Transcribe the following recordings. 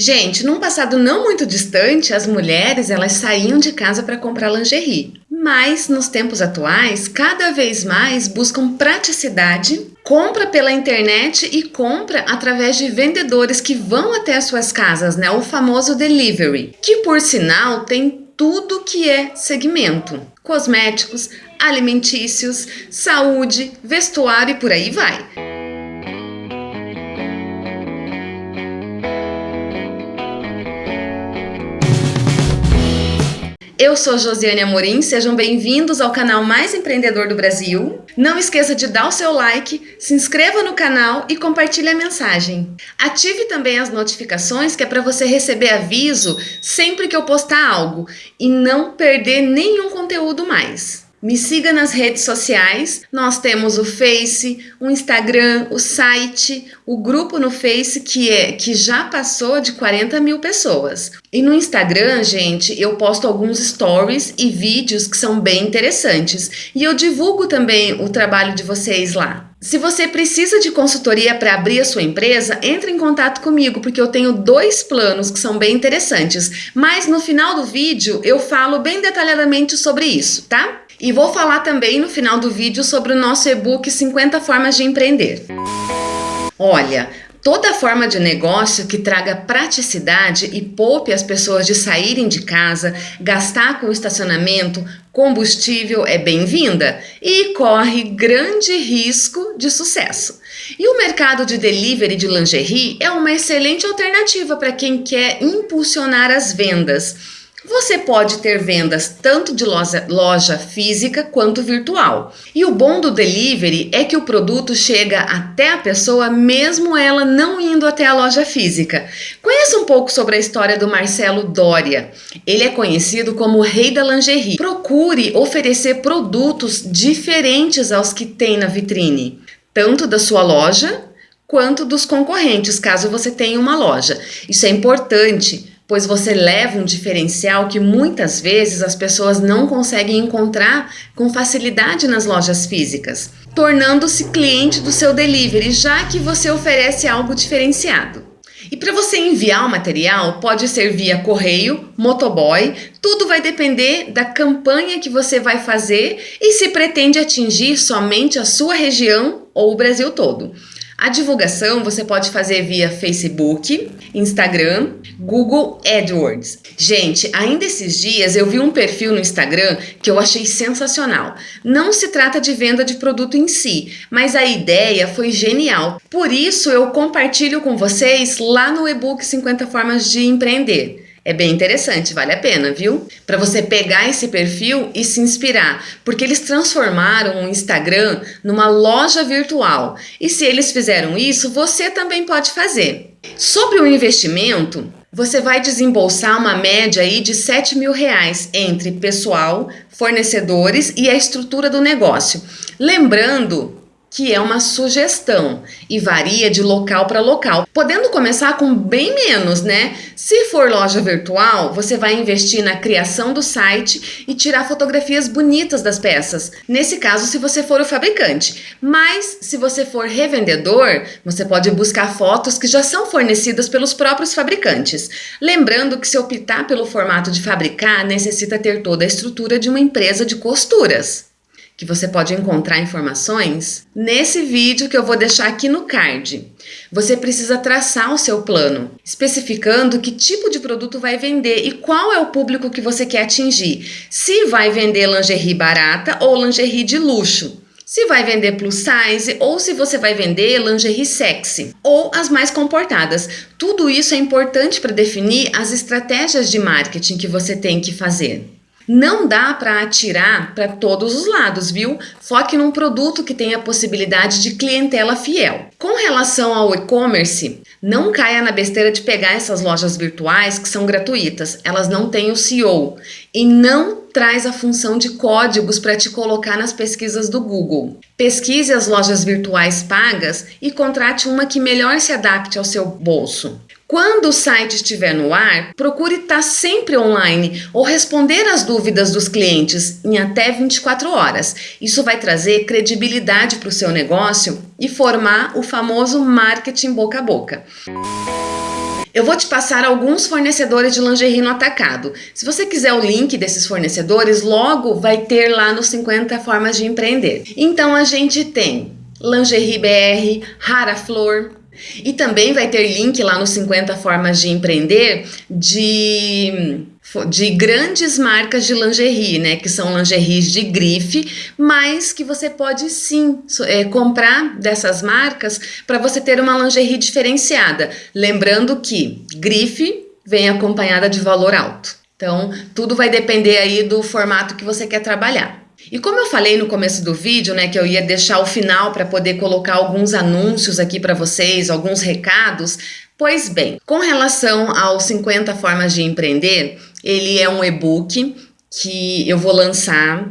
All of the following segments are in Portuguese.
Gente, num passado não muito distante, as mulheres elas saíam de casa para comprar lingerie. Mas nos tempos atuais, cada vez mais buscam praticidade, compra pela internet e compra através de vendedores que vão até as suas casas, né? O famoso delivery, que por sinal tem tudo que é segmento: cosméticos, alimentícios, saúde, vestuário e por aí vai. Eu sou Josiane Amorim, sejam bem-vindos ao canal mais empreendedor do Brasil. Não esqueça de dar o seu like, se inscreva no canal e compartilhe a mensagem. Ative também as notificações que é para você receber aviso sempre que eu postar algo e não perder nenhum conteúdo mais. Me siga nas redes sociais. Nós temos o Face, o Instagram, o site, o grupo no Face que é que já passou de 40 mil pessoas. E no Instagram, gente, eu posto alguns stories e vídeos que são bem interessantes. E eu divulgo também o trabalho de vocês lá. Se você precisa de consultoria para abrir a sua empresa, entre em contato comigo, porque eu tenho dois planos que são bem interessantes. Mas no final do vídeo eu falo bem detalhadamente sobre isso, tá? E vou falar também no final do vídeo sobre o nosso e-book 50 formas de empreender. Olha, toda forma de negócio que traga praticidade e poupe as pessoas de saírem de casa, gastar com estacionamento, combustível é bem-vinda e corre grande risco de sucesso. E o mercado de delivery de lingerie é uma excelente alternativa para quem quer impulsionar as vendas você pode ter vendas tanto de loja, loja física quanto virtual. E o bom do delivery é que o produto chega até a pessoa mesmo ela não indo até a loja física. Conheça um pouco sobre a história do Marcelo Doria. Ele é conhecido como o rei da lingerie. Procure oferecer produtos diferentes aos que tem na vitrine, tanto da sua loja quanto dos concorrentes, caso você tenha uma loja. Isso é importante pois você leva um diferencial que muitas vezes as pessoas não conseguem encontrar com facilidade nas lojas físicas, tornando-se cliente do seu delivery, já que você oferece algo diferenciado. E para você enviar o material, pode ser via correio, motoboy, tudo vai depender da campanha que você vai fazer e se pretende atingir somente a sua região ou o Brasil todo. A divulgação você pode fazer via Facebook, Instagram, Google AdWords. Gente, ainda esses dias eu vi um perfil no Instagram que eu achei sensacional. Não se trata de venda de produto em si, mas a ideia foi genial. Por isso eu compartilho com vocês lá no e-book 50 formas de empreender. É bem interessante, vale a pena, viu? Para você pegar esse perfil e se inspirar, porque eles transformaram o Instagram numa loja virtual. E se eles fizeram isso, você também pode fazer. Sobre o investimento, você vai desembolsar uma média aí de 7 mil reais entre pessoal, fornecedores e a estrutura do negócio. Lembrando que é uma sugestão e varia de local para local, podendo começar com bem menos, né? Se for loja virtual, você vai investir na criação do site e tirar fotografias bonitas das peças. Nesse caso, se você for o fabricante. Mas se você for revendedor, você pode buscar fotos que já são fornecidas pelos próprios fabricantes. Lembrando que se optar pelo formato de fabricar, necessita ter toda a estrutura de uma empresa de costuras que você pode encontrar informações nesse vídeo que eu vou deixar aqui no card. Você precisa traçar o seu plano, especificando que tipo de produto vai vender e qual é o público que você quer atingir. Se vai vender lingerie barata ou lingerie de luxo. Se vai vender plus size ou se você vai vender lingerie sexy ou as mais comportadas. Tudo isso é importante para definir as estratégias de marketing que você tem que fazer. Não dá para atirar para todos os lados, viu? Foque num produto que tenha possibilidade de clientela fiel. Com relação ao e-commerce, não caia na besteira de pegar essas lojas virtuais que são gratuitas. Elas não têm o CEO e não traz a função de códigos para te colocar nas pesquisas do Google. Pesquise as lojas virtuais pagas e contrate uma que melhor se adapte ao seu bolso. Quando o site estiver no ar, procure estar sempre online ou responder às dúvidas dos clientes em até 24 horas. Isso vai trazer credibilidade para o seu negócio e formar o famoso marketing boca a boca. Eu vou te passar alguns fornecedores de lingerie no atacado. Se você quiser o link desses fornecedores, logo vai ter lá nos 50 formas de empreender. Então a gente tem Lingerie BR, Rara Flor, e também vai ter link lá nos 50 formas de empreender de de grandes marcas de lingerie, né, que são lingeries de grife, mas que você pode sim é, comprar dessas marcas para você ter uma lingerie diferenciada. Lembrando que grife vem acompanhada de valor alto. Então, tudo vai depender aí do formato que você quer trabalhar. E como eu falei no começo do vídeo, né, que eu ia deixar o final para poder colocar alguns anúncios aqui para vocês, alguns recados, pois bem, com relação aos 50 formas de empreender, ele é um e-book que eu vou lançar.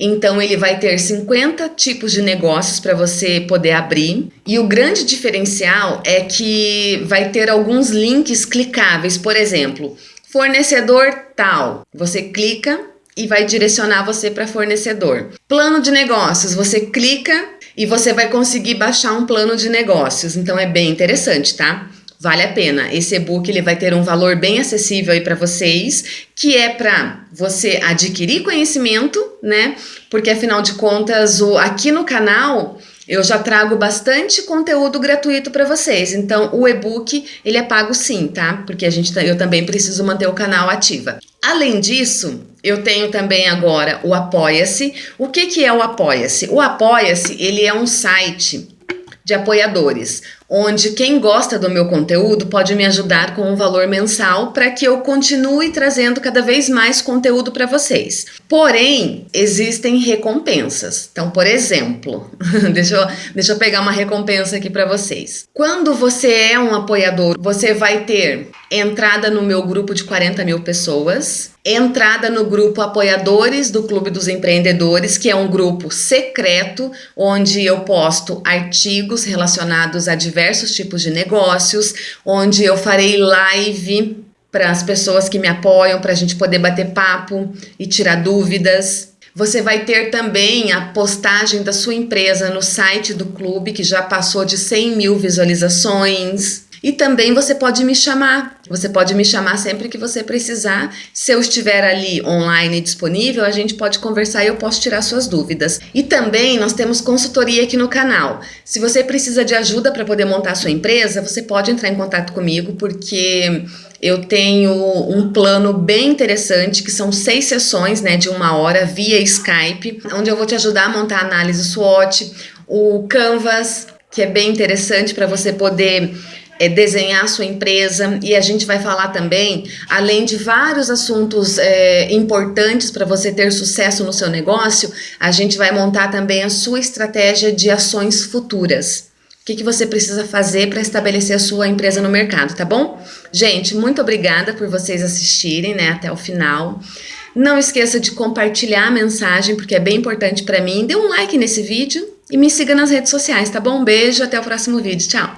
Então ele vai ter 50 tipos de negócios para você poder abrir. E o grande diferencial é que vai ter alguns links clicáveis, por exemplo, fornecedor tal. Você clica e vai direcionar você para fornecedor. Plano de negócios, você clica e você vai conseguir baixar um plano de negócios. Então é bem interessante, tá? Vale a pena. Esse e-book ele vai ter um valor bem acessível aí para vocês, que é para você adquirir conhecimento, né? Porque afinal de contas, o, aqui no canal eu já trago bastante conteúdo gratuito para vocês. Então, o e-book ele é pago sim, tá? Porque a gente eu também preciso manter o canal ativa. Além disso, eu tenho também agora o Apoia-se. O que que é o Apoia-se? O Apoia-se, ele é um site de apoiadores, onde quem gosta do meu conteúdo pode me ajudar com um valor mensal para que eu continue trazendo cada vez mais conteúdo para vocês. Porém, existem recompensas. Então, por exemplo, deixa, eu, deixa eu pegar uma recompensa aqui para vocês. Quando você é um apoiador, você vai ter entrada no meu grupo de 40 mil pessoas, entrada no grupo Apoiadores do Clube dos Empreendedores, que é um grupo secreto onde eu posto artigos relacionados a diversos tipos de negócios, onde eu farei live para as pessoas que me apoiam, para a gente poder bater papo e tirar dúvidas. Você vai ter também a postagem da sua empresa no site do clube, que já passou de 100 mil visualizações. E também você pode me chamar, você pode me chamar sempre que você precisar. Se eu estiver ali online disponível, a gente pode conversar e eu posso tirar suas dúvidas. E também nós temos consultoria aqui no canal. Se você precisa de ajuda para poder montar sua empresa, você pode entrar em contato comigo, porque eu tenho um plano bem interessante, que são seis sessões né, de uma hora via Skype, onde eu vou te ajudar a montar a análise SWOT, o Canvas, que é bem interessante para você poder é, desenhar sua empresa e a gente vai falar também, além de vários assuntos é, importantes para você ter sucesso no seu negócio, a gente vai montar também a sua estratégia de ações futuras. O que, que você precisa fazer para estabelecer a sua empresa no mercado, tá bom? Gente, muito obrigada por vocês assistirem né, até o final. Não esqueça de compartilhar a mensagem, porque é bem importante para mim. Dê um like nesse vídeo e me siga nas redes sociais, tá bom? Um beijo, até o próximo vídeo. Tchau!